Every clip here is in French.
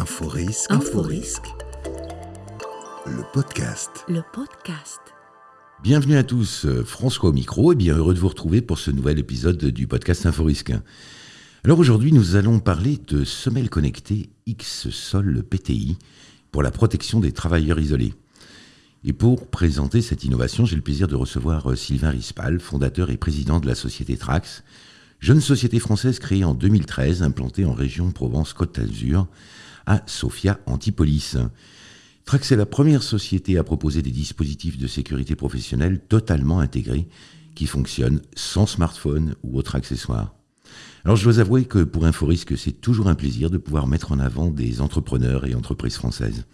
Inforisque. Inforisque. Le podcast. Le podcast. Bienvenue à tous, euh, François au micro et bien heureux de vous retrouver pour ce nouvel épisode du podcast Inforisque. Alors aujourd'hui, nous allons parler de semelles connectées X-Sol PTI pour la protection des travailleurs isolés. Et pour présenter cette innovation, j'ai le plaisir de recevoir euh, Sylvain Rispal, fondateur et président de la société Trax, jeune société française créée en 2013, implantée en région Provence-Côte d'Azur, à Sofia Antipolis. Trax est la première société à proposer des dispositifs de sécurité professionnelle totalement intégrés qui fonctionnent sans smartphone ou autre accessoire. Alors je dois avouer que pour Inforisque, c'est toujours un plaisir de pouvoir mettre en avant des entrepreneurs et entreprises françaises.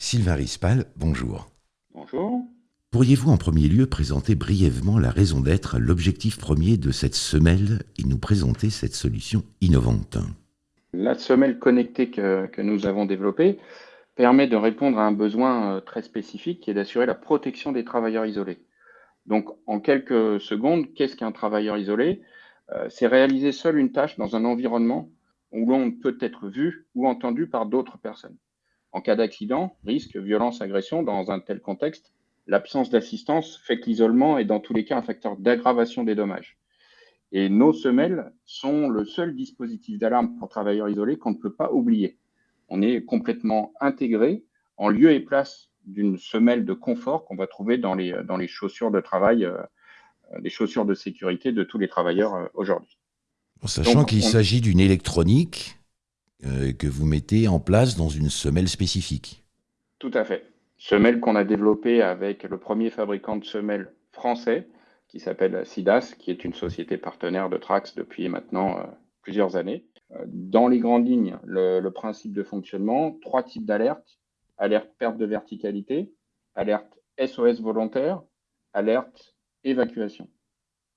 Sylvain Rispal, bonjour. Bonjour. Pourriez-vous en premier lieu présenter brièvement la raison d'être, l'objectif premier de cette semelle et nous présenter cette solution innovante? La semelle connectée que, nous avons développée permet de répondre à un besoin euh, très spécifique qui est d'assurer la protection des travailleurs isolés. Donc en quelques secondes, qu'est-ce qu'un travailleur isolé? Euh, C'est réaliser seul une tâche dans un environnement où l'on peut être vu ou entendu par d'autres personnes. En cas d'accident, risque, violence, agression, dans un tel contexte, l'absence d'assistance fait que l'isolement est dans tous les cas un facteur d'aggravation des dommages. Et nos semelles sont le seul dispositif d'alarme pour travailleurs isolés qu'on ne peut pas oublier. On est complètement intégré en lieu et place d'une semelle de confort qu'on va trouver dans les, dans les chaussures de travail, euh, les chaussures de sécurité de tous les travailleurs euh, aujourd'hui. En sachant qu'il on- s'agit d'une électronique euh, que vous mettez en place dans une semelle spécifique. Tout à fait. Semelle qu'on a développée avec le premier fabricant de semelles français qui s'appelle SIDAS, qui est une société partenaire de Trax depuis maintenant euh, plusieurs années. Euh, Dans les grandes lignes, le, le principe de fonctionnement, trois types d'alertes. Alerte perte de verticalité, alerte SOS volontaire, alerte évacuation.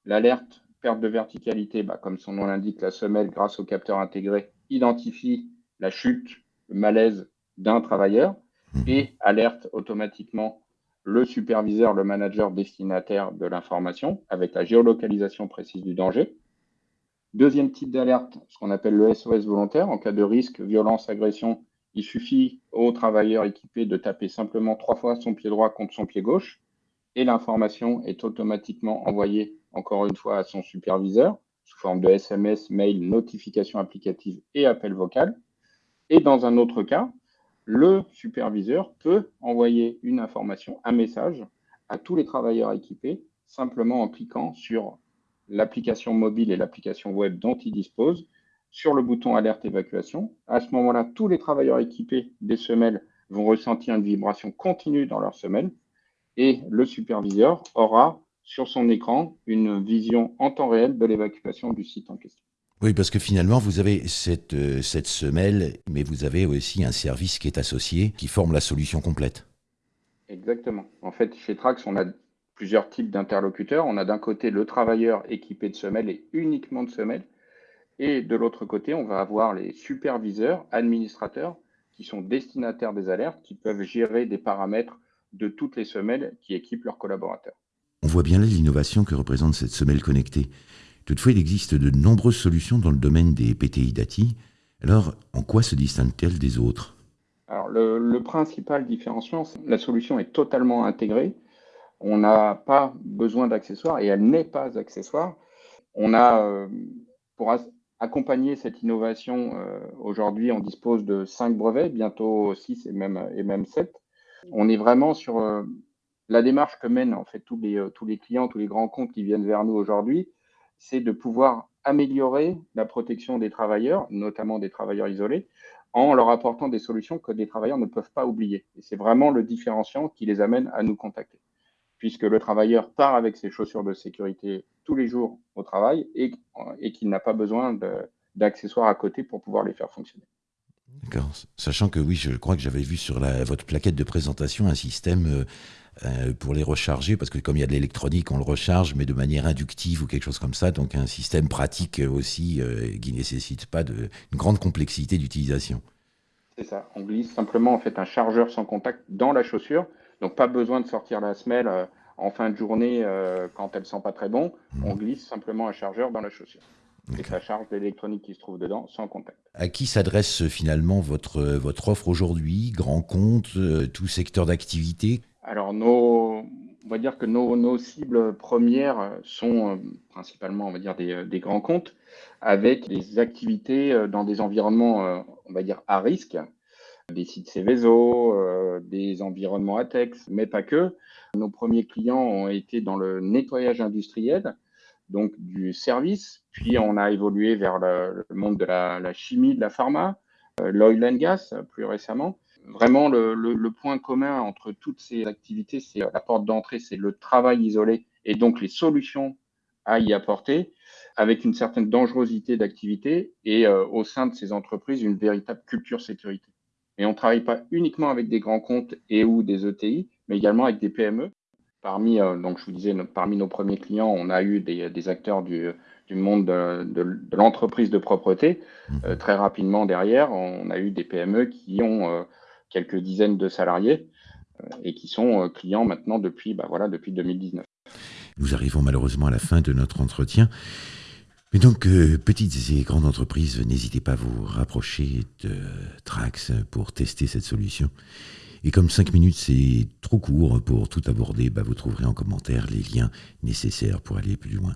L'alerte perte de verticalité, bah, comme son nom l'indique, la semelle, grâce au capteur intégré, identifie la chute, le malaise d'un travailleur et alerte automatiquement le superviseur, le manager destinataire de l'information avec la géolocalisation précise du danger. Deuxième type d'alerte, ce qu'on appelle le SOS volontaire. En cas de risque, violence, agression, il suffit au travailleur équipé de taper simplement trois fois son pied droit contre son pied gauche et l'information est automatiquement envoyée encore une fois à son superviseur sous forme de SMS, mail, notification applicative et appel vocal. Et dans un autre cas, le superviseur peut envoyer une information, un message à tous les travailleurs équipés simplement en cliquant sur l'application mobile et l'application web dont il dispose sur le bouton alerte évacuation. À ce moment-là, tous les travailleurs équipés des semelles vont ressentir une vibration continue dans leur semelle et le superviseur aura sur son écran une vision en temps réel de l'évacuation du site en question. Oui, parce que finalement, vous avez cette, euh, cette semelle, mais vous avez aussi un service qui est associé, qui forme la solution complète. Exactement. En fait, chez Trax, on a plusieurs types d'interlocuteurs. On a d'un côté le travailleur équipé de semelles et uniquement de semelles. Et de l'autre côté, on va avoir les superviseurs, administrateurs, qui sont destinataires des alertes, qui peuvent gérer des paramètres de toutes les semelles qui équipent leurs collaborateurs. On voit bien là l'innovation que représente cette semelle connectée. Toutefois, il existe de nombreuses solutions dans le domaine des PTI DATI. Alors, en quoi se distingue-t-elle des autres? Alors, le, principal différenciant, c'est que la solution est totalement intégrée. On n'a pas besoin d'accessoires et elle n'est pas accessoire. On a, euh, pour accompagner cette innovation, euh, aujourd'hui, on dispose de cinq brevets, bientôt six et même, et même sept. On est vraiment sur euh, la démarche que mènent en fait tous les clients, tous les grands comptes qui viennent vers nous aujourd'hui, c'est de pouvoir améliorer la protection des travailleurs, notamment des travailleurs isolés, en leur apportant des solutions que les travailleurs ne peuvent pas oublier. Et c'est vraiment le différenciant qui les amène à nous contacter. Puisque le travailleur part avec ses chaussures de sécurité tous les jours au travail et, qu'il n'a pas besoin d'accessoires à côté pour pouvoir les faire fonctionner. D'accord. Sachant que oui, je crois que j'avais vu sur votre plaquette de présentation un système euh, pour les recharger, parce que comme il y a de l'électronique, on le recharge, mais de manière inductive ou quelque chose comme ça. Donc un système pratique aussi euh, qui nécessite pas de, une grande complexité d'utilisation. C'est ça. On glisse simplement en fait un chargeur sans contact dans la chaussure. Donc pas besoin de sortir la semelle euh, en fin de journée quand elle sent pas très bon. On glisse simplement un chargeur dans la chaussure. et sa charge d'électronique qui se trouve dedans sans contact. À qui s'adresse finalement votre, votre offre aujourd'hui? Grand compte, tout secteur d'activité? Alors, nos, on va dire que nos, cibles premières sont euh, principalement, on va dire, des, euh, des grands comptes avec des activités euh, dans des environnements, on va dire, à risque, des sites Céveso, des environnements ATEX, mais pas que. Nos premiers clients ont été dans le nettoyage industriel, donc du service, puis on a évolué vers le, monde de la, la chimie, de la pharma, l'oil and gas plus récemment. Vraiment, le, le- le point commun entre toutes ces activités, c'est la porte d'entrée, c'est le travail isolé et donc les solutions à y apporter avec une certaine dangerosité d'activité et euh, au sein de ces entreprises, une véritable culture sécurité. Et on ne travaille pas uniquement avec des grands comptes et ou des ETI, mais également avec des PME. Parmi, euh, donc je vous disais, parmi nos premiers clients, on a eu des, des acteurs du, du monde de, de- de l'entreprise de propreté. Euh, très rapidement derrière, on a eu des PME qui ont euh, quelques dizaines de salariés euh, et qui sont euh, clients maintenant depuis, bah, voilà, depuis 2019. Nous arrivons malheureusement à la fin de notre entretien. Mais donc, euh, petites et grandes entreprises, n'hésitez pas à vous rapprocher de Trax pour tester cette solution. Et comme 5 minutes, c'est trop court pour tout aborder, bah, vous trouverez en commentaire les liens nécessaires pour aller plus loin.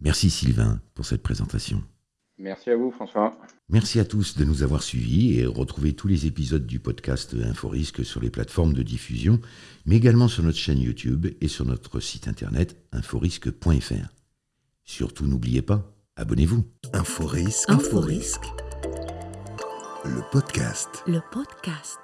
Merci Sylvain pour cette présentation. Merci à vous, François. Merci à tous de nous avoir suivis et retrouvez tous les épisodes du podcast InfoRisque sur les plateformes de diffusion, mais également sur notre chaîne YouTube et sur notre site internet inforisque.fr. Surtout n'oubliez pas, abonnez-vous. Inforisque, Inforisque, le podcast. le podcast.